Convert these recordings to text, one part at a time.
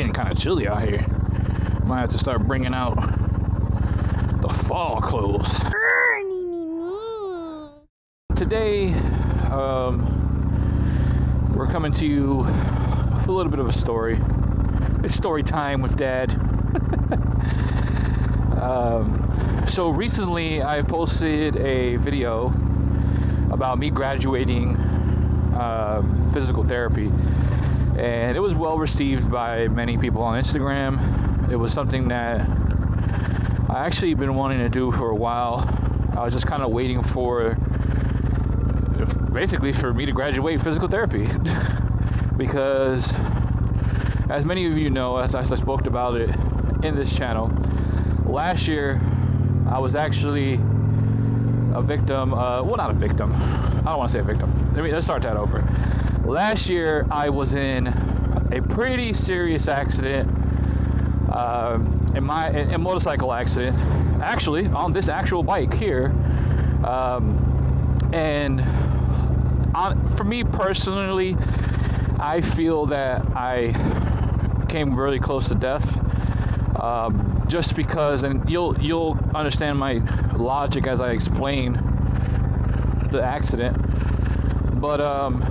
getting kind of chilly out here. Might have to start bringing out the fall clothes. Today, um, we're coming to you with a little bit of a story. It's story time with Dad. um, so recently, I posted a video about me graduating uh, physical therapy, and it was well received by many people on Instagram. It was something that I actually been wanting to do for a while. I was just kind of waiting for basically for me to graduate physical therapy because as many of you know as i spoke about it in this channel last year i was actually a victim uh, well not a victim i don't want to say a victim let me let's start that over last year i was in a pretty serious accident uh, in my in a motorcycle accident actually on this actual bike here um, and on, for me personally, I feel that I came really close to death. Um, just because, and you'll you'll understand my logic as I explain the accident. But um,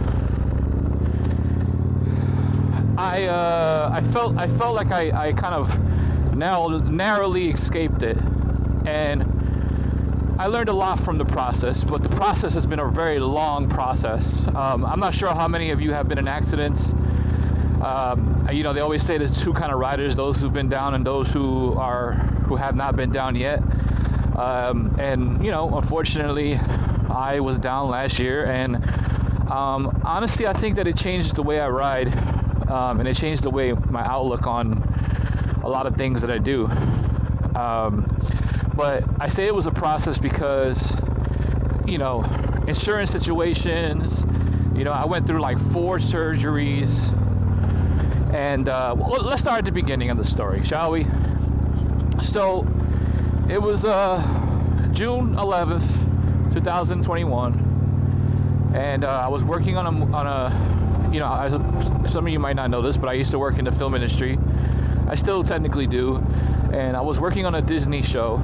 I uh, I felt I felt like I, I kind of now narrowly escaped it, and I learned a lot from the process, but the process has been a very long process. Um, I'm not sure how many of you have been in accidents. Um, you know, they always say there's two kind of riders: those who've been down and those who are who have not been down yet. Um, and you know, unfortunately, I was down last year, and um, honestly, I think that it changed the way I ride, um, and it changed the way my outlook on a lot of things that I do. Um, but I say it was a process because, you know, insurance situations, you know, I went through like four surgeries. And uh, well, let's start at the beginning of the story, shall we? So it was uh, June 11th, 2021. And uh, I was working on a, on a you know, as some of you might not know this, but I used to work in the film industry. I still technically do. And I was working on a Disney show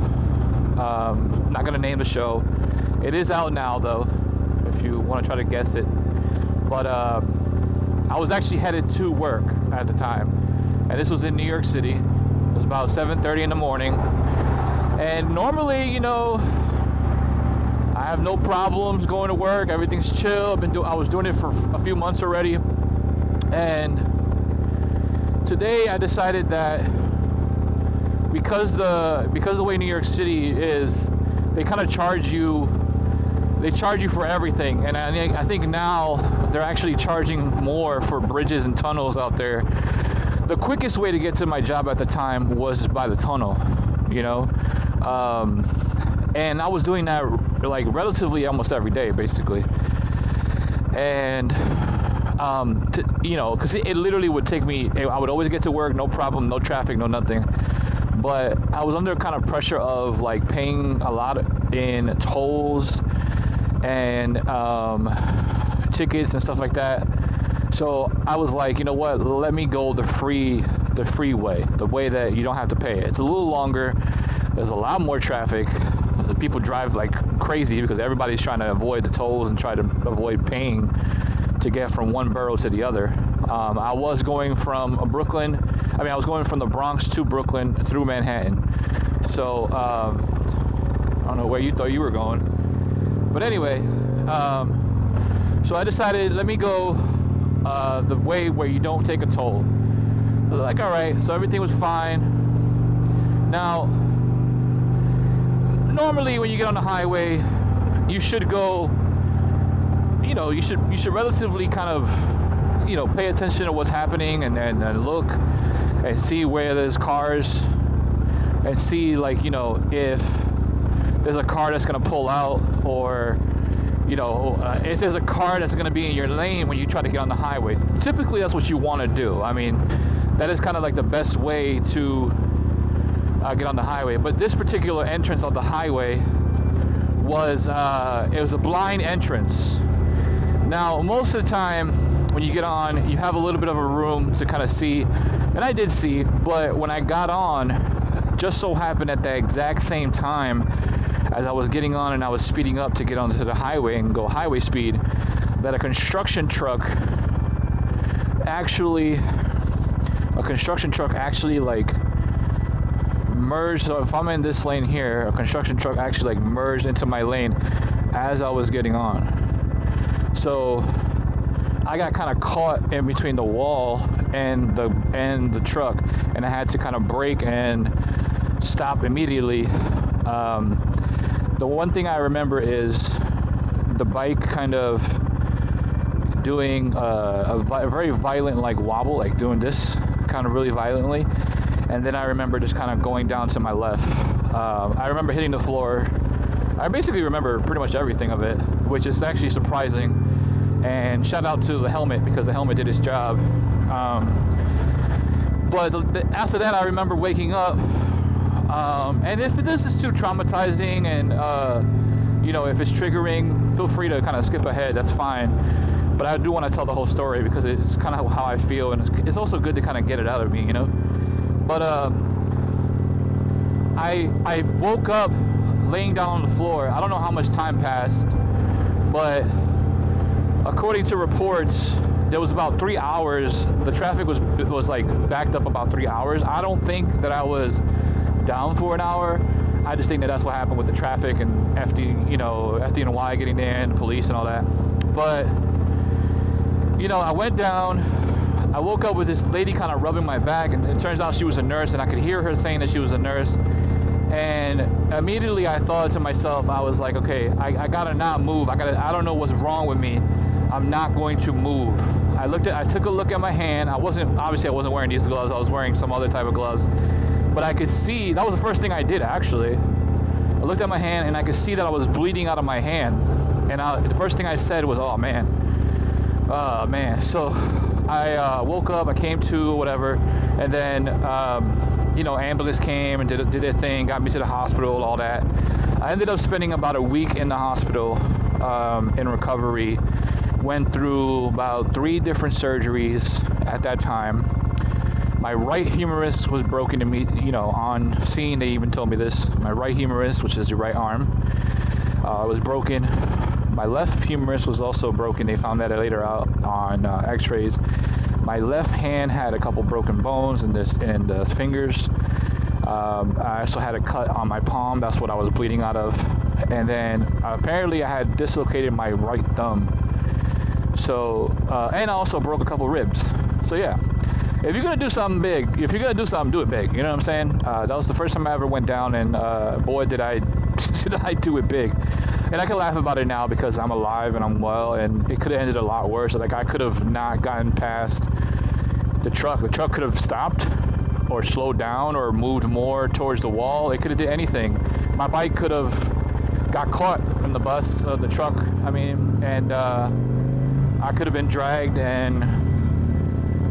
um, not gonna name the show. It is out now though, if you want to try to guess it. But uh, I was actually headed to work at the time, and this was in New York City. It was about 7:30 in the morning, and normally, you know, I have no problems going to work. Everything's chill. I've been do- I was doing it for a few months already, and today I decided that because the because the way New York City is, they kind of charge you. They charge you for everything, and I, I think now they're actually charging more for bridges and tunnels out there. The quickest way to get to my job at the time was by the tunnel, you know, um, and I was doing that like relatively almost every day, basically. And um, to, you know, because it, it, literally would take me. I would always get to work, no problem, no traffic, no nothing but I was under kind of pressure of like paying a lot in tolls and um, tickets and stuff like that. So I was like, you know what? Let me go the free, the free way, the way that you don't have to pay. It's a little longer. There's a lot more traffic. People drive like crazy because everybody's trying to avoid the tolls and try to avoid paying to get from one borough to the other. Um, I was going from Brooklyn I mean, I was going from the Bronx to Brooklyn through Manhattan. So, um, I don't know where you thought you were going. But anyway, um, so I decided, let me go uh, the way where you don't take a toll. Like, all right, so everything was fine. Now, normally when you get on the highway, you should go, you know, you should you should relatively kind of, you know, pay attention to what's happening and, then look and see where there's cars and see like you know if there's a car that's going to pull out or you know uh, if there's a car that's going to be in your lane when you try to get on the highway. Typically that's what you want to do. I mean that is kind of like the best way to uh, get on the highway. But this particular entrance on the highway was uh, it was a blind entrance. Now most of the time when you get on you have a little bit of a room to kind of see. And I did see, but when I got on, just so happened at the exact same time as I was getting on and I was speeding up to get onto the highway and go highway speed, that a construction truck actually, a construction truck actually like merged. So if I'm in this lane here, a construction truck actually like merged into my lane as I was getting on. So I got kind of caught in between the wall and the and the truck, and I had to kind of brake and stop immediately. Um, the one thing I remember is the bike kind of doing a, a, a very violent like wobble, like doing this kind of really violently, and then I remember just kind of going down to my left. Uh, I remember hitting the floor. I basically remember pretty much everything of it, which is actually surprising. And shout out to the helmet because the helmet did its job. Um, but after that, I remember waking up. Um, and if this is too traumatizing and uh, you know if it's triggering, feel free to kind of skip ahead. That's fine but I do want to tell the whole story because it's kind of how I feel, and it's, it's also good to kind of get it out of me, you know. But um, I I woke up laying down on the floor. I don't know how much time passed, but according to reports, there was about three hours. The traffic was was like backed up about three hours. I don't think that I was down for an hour. I just think that that's what happened with the traffic and FD, you know, FDNY getting there and the police and all that. But you know, I went down. I woke up with this lady kind of rubbing my back, and it turns out she was a nurse, and I could hear her saying that she was a nurse. And immediately I thought to myself, I was like, okay, I, I gotta not move. I gotta, I don't know what's wrong with me. I'm not going to move. I looked at, I took a look at my hand. I wasn't, obviously I wasn't wearing these gloves. I was wearing some other type of gloves. But I could see, that was the first thing I did actually. I looked at my hand and I could see that I was bleeding out of my hand. And I, the first thing I said was, oh man, oh man so i uh, woke up i came to whatever and then um, you know ambulance came and did, did their thing got me to the hospital all that. I ended up spending about a week in the hospital um, in recovery. Went through about three different surgeries at that time. My right humerus was broken to me you know on scene they even told me this. My right humerus which is your right arm uh, was broken my left humerus was also broken. They found that later out on uh, x-rays. My left hand had a couple broken bones in this in the fingers. Um, I also had a cut on my palm. That's what I was bleeding out of. And then uh, apparently I had dislocated my right thumb. So, uh, and I also broke a couple ribs. So yeah, if you're gonna do something big, if you're gonna do something, do it big. You know what I'm saying? Uh, that was the first time I ever went down, and uh, boy, did I I do it big. And I can laugh about it now because I'm alive and I'm well, and it could have ended a lot worse. Like I could have not gotten past the truck. The truck could have stopped or slowed down or moved more towards the wall. It could have did anything. My bike could have got caught in the bus of the truck. I mean, and uh, I could have been dragged and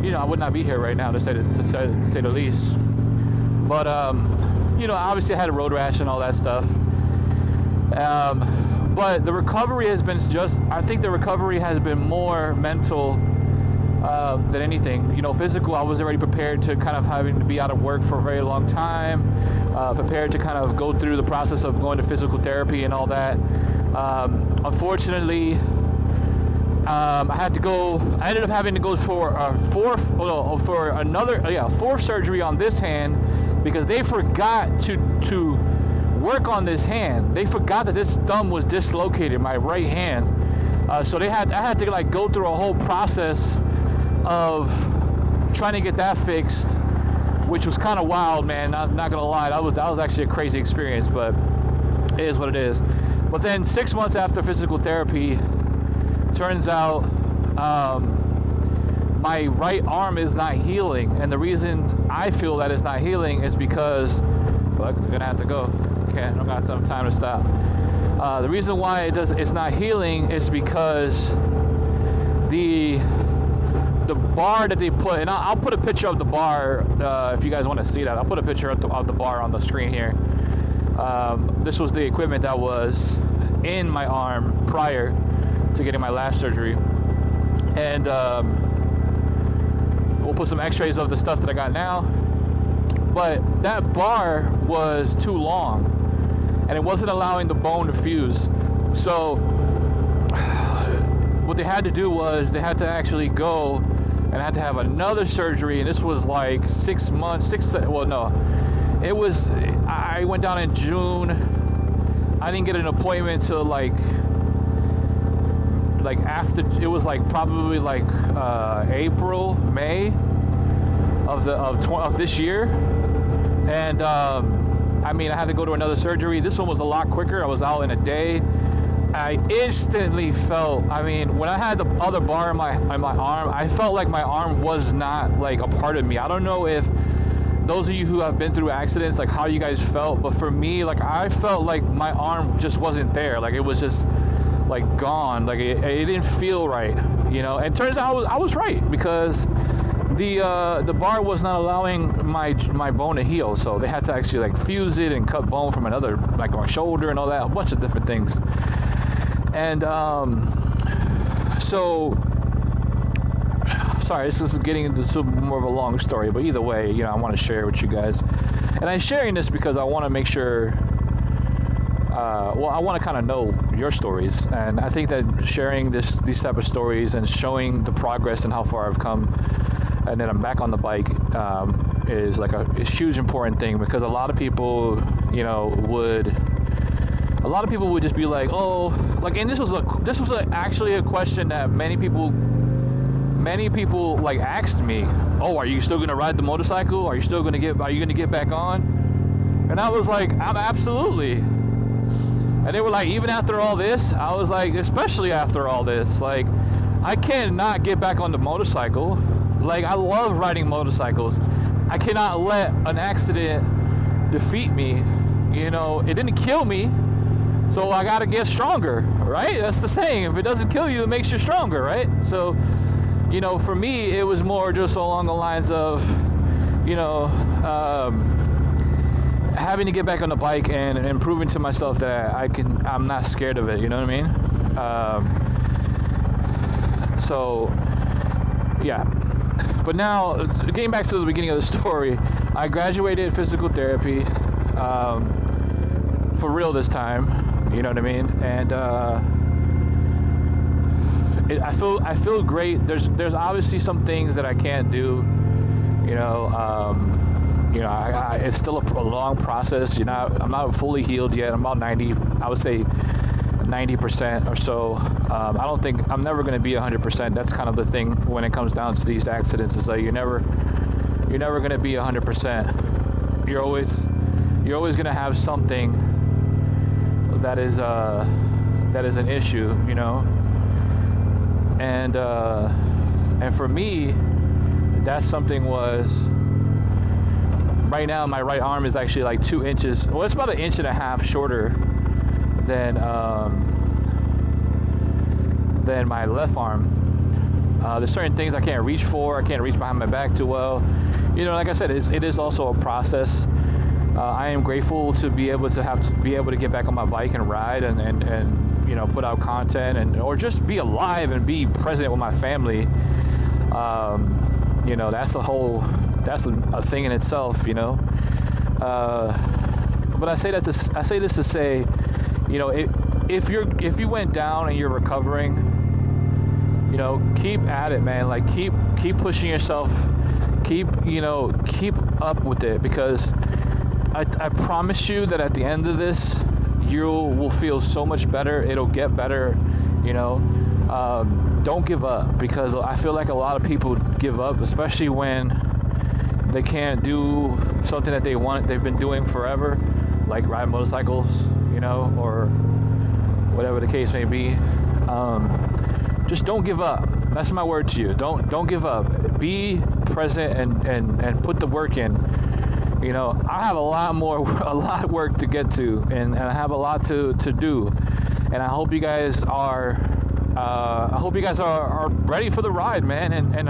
you know, I would not be here right now to say, to say, say the least. But, um, you know, obviously I had a road rash and all that stuff. Um, but the recovery has been just, I think the recovery has been more mental uh, than anything. You know, physical, I was already prepared to kind of having to be out of work for a very long time, uh, prepared to kind of go through the process of going to physical therapy and all that. Um, unfortunately, um, I had to go. I ended up having to go for a fourth, well, for another, yeah, fourth surgery on this hand because they forgot to to work on this hand. They forgot that this thumb was dislocated, my right hand. Uh, so they had, I had to like go through a whole process of trying to get that fixed, which was kind of wild, man. Not, not gonna lie, that was that was actually a crazy experience, but it is what it is. But then six months after physical therapy, turns out um, my right arm is not healing, and the reason I feel that it's not healing is because look, we're gonna have to go. Okay, I don't got some time to stop. Uh, the reason why it does it's not healing is because the the bar that they put, and I'll, I'll put a picture of the bar uh, if you guys want to see that. I'll put a picture of the, of the bar on the screen here. Um, this was the equipment that was in my arm prior to getting my last surgery. And um, we'll put some X-rays of the stuff that I got now. But that bar was too long, and it wasn't allowing the bone to fuse. So what they had to do was they had to actually go and had to have another surgery, and this was like six months, six. Well, no, it was. I went down in June. I didn't get an appointment till like like after it was like probably like uh, April, May of the of, tw- of this year, and um, I mean I had to go to another surgery. This one was a lot quicker. I was out in a day. I instantly felt. I mean, when I had the other bar in my in my arm, I felt like my arm was not like a part of me. I don't know if those of you who have been through accidents, like how you guys felt, but for me, like I felt like my arm just wasn't there. Like it was just like gone. Like it, it didn't feel right, you know. And turns out I was I was right because the uh, the bar was not allowing my my bone to heal, so they had to actually like fuse it and cut bone from another like my shoulder and all that, a bunch of different things. And um, so, sorry, this is getting into more of a long story, but either way, you know, I want to share with you guys. And I'm sharing this because I want to make sure. Uh, well, I want to kind of know your stories, and I think that sharing this these type of stories and showing the progress and how far I've come, and then I'm back on the bike um, is like a, a huge important thing because a lot of people, you know, would a lot of people would just be like, "Oh, like," and this was a this was a, actually a question that many people, many people like asked me, "Oh, are you still gonna ride the motorcycle? Are you still gonna get? Are you gonna get back on?" And I was like, "I'm absolutely." And they were like, even after all this, I was like, especially after all this, like, I cannot get back on the motorcycle. Like, I love riding motorcycles. I cannot let an accident defeat me. You know, it didn't kill me, so I got to get stronger, right? That's the saying. If it doesn't kill you, it makes you stronger, right? So, you know, for me, it was more just along the lines of, you know, um, having to get back on the bike and, and proving to myself that I can, I'm not scared of it. You know what I mean? Um, so, yeah. But now, getting back to the beginning of the story, I graduated physical therapy um, for real this time you know what I mean? And uh, it, I feel I feel great. There's there's obviously some things that I can't do. You know, um, you know, I, I, it's still a, a, long process. You know, I'm not fully healed yet. I'm about 90. I would say 90% or so. Um, I don't think I'm never going to be 100%. That's kind of the thing when it comes down to these accidents. Is that you're never you're never going to be 100%. You're always you're always going to have something that is uh, that is an issue, you know. And uh, and for me, that something was right now my right arm is actually like two inches. Well, it's about an inch and a half shorter than um, than my left arm. Uh, there's certain things I can't reach for. I can't reach behind my back too well. You know, like I said, it's, it is also a process uh, I am grateful to be able to have to be able to get back on my bike and ride and, and, and you know put out content and or just be alive and be present with my family. Um, you know that's a whole that's a, a, thing in itself. You know, uh, but I say that to I say this to say, you know, it, if you're if you went down and you're recovering, you know, keep at it, man. Like keep keep pushing yourself. Keep you know keep up with it because I, I promise you that at the end of this, you will feel so much better. It'll get better, you know. Um, don't give up because I feel like a lot of people give up, especially when they can't do something that they want, they've been doing forever, like ride motorcycles, you know, or whatever the case may be. Um, just don't give up. That's my word to you. Don't don't give up. Be present and, and, and put the work in you know, I have a lot more, a lot of work to get to, and, and I have a lot to, to do. And I hope you guys are, uh, I hope you guys are, are ready for the ride, man. And and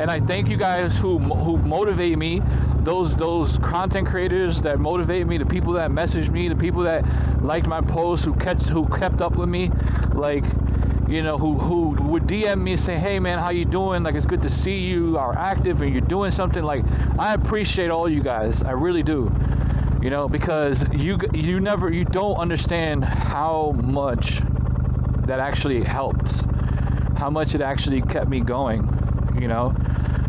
and I thank you guys who who motivate me, those those content creators that motivate me, the people that message me, the people that liked my posts, who kept who kept up with me, like you know, who who would DM me and say, "Hey, man, how you doing? Like, it's good to see you are active and you're doing something." Like, I appreciate all you guys. I really do. You know, because you you never you don't understand how much that actually helped, how much it actually kept me going. You know,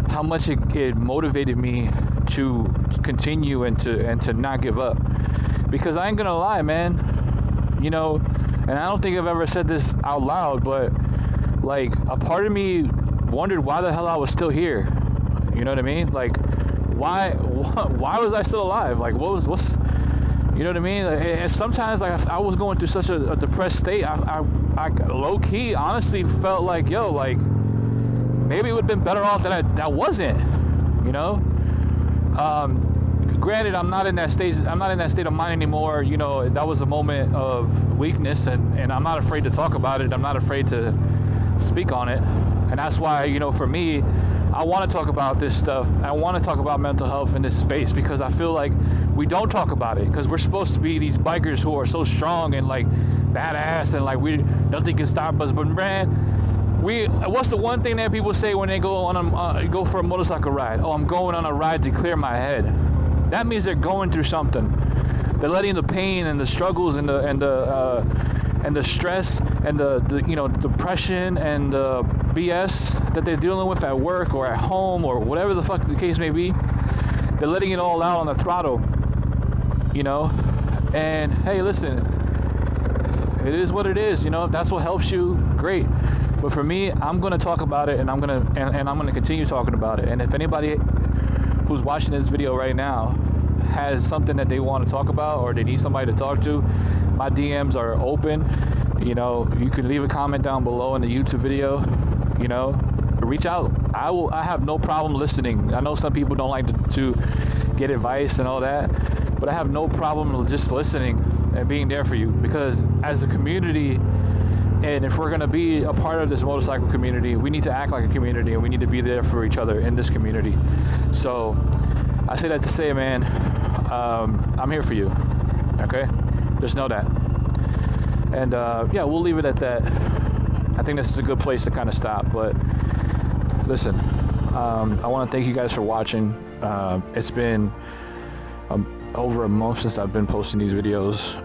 how much it, it motivated me to continue and to and to not give up. Because I ain't gonna lie, man. You know, and I don't think I've ever said this out loud, but like a part of me wondered why the hell I was still here. You know what I mean? Like, why why was I still alive? Like, what was what's you know what I mean? And sometimes like I was going through such a, a depressed state. I, I, I low key honestly felt like yo like maybe it would have been better off that I that wasn't. You know. Um, granted i'm not in that stage i'm not in that state of mind anymore. You know that was a moment of weakness and, and i'm not afraid to talk about it. I'm not afraid to speak on it. And that's why you know for me i want to talk about this stuff. I want to talk about mental health in this space because i feel like we don't talk about it because we're supposed to be these bikers who are so strong and like badass and like we nothing can stop us. But man we what's the one thing that people say when they go on a uh, go for a motorcycle ride? Oh i'm going on a ride to clear my head that means they're going through something. They're letting the pain and the struggles and the and the uh, and the stress and the, the you know depression and the BS that they're dealing with at work or at home or whatever the fuck the case may be. They're letting it all out on the throttle. You know, and hey, listen, it is what it is. You know, if that's what helps you, great. But for me, I'm gonna talk about it, and I'm gonna and, and I'm gonna continue talking about it. And if anybody who's watching this video right now has something that they want to talk about or they need somebody to talk to, my DMs are open. You know, you can leave a comment down below in the YouTube video. You know, reach out. I will. I have no problem listening. I know some people don't like to, to get advice and all that, but I have no problem just listening and being there for you because as a community and if we're going to be a part of this motorcycle community, we need to act like a community and we need to be there for each other in this community. So I say that to say, man, um, I'm here for you. Okay? Just know that. And uh, yeah, we'll leave it at that. I think this is a good place to kind of stop. But listen, um, I want to thank you guys for watching. Uh, it's been um, over a month since I've been posting these videos.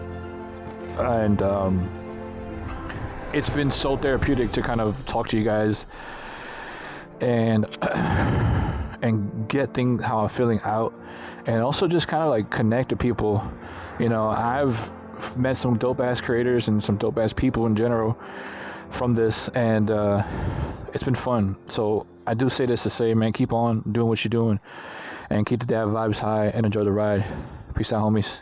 And um, it's been so therapeutic to kind of talk to you guys and and get things how I'm feeling out and also just kind of like connect to people. You know, I've met some dope ass creators and some dope ass people in general from this and uh, it's been fun. So I do say this to say, man, keep on doing what you're doing and keep the dad vibes high and enjoy the ride. Peace out, homies.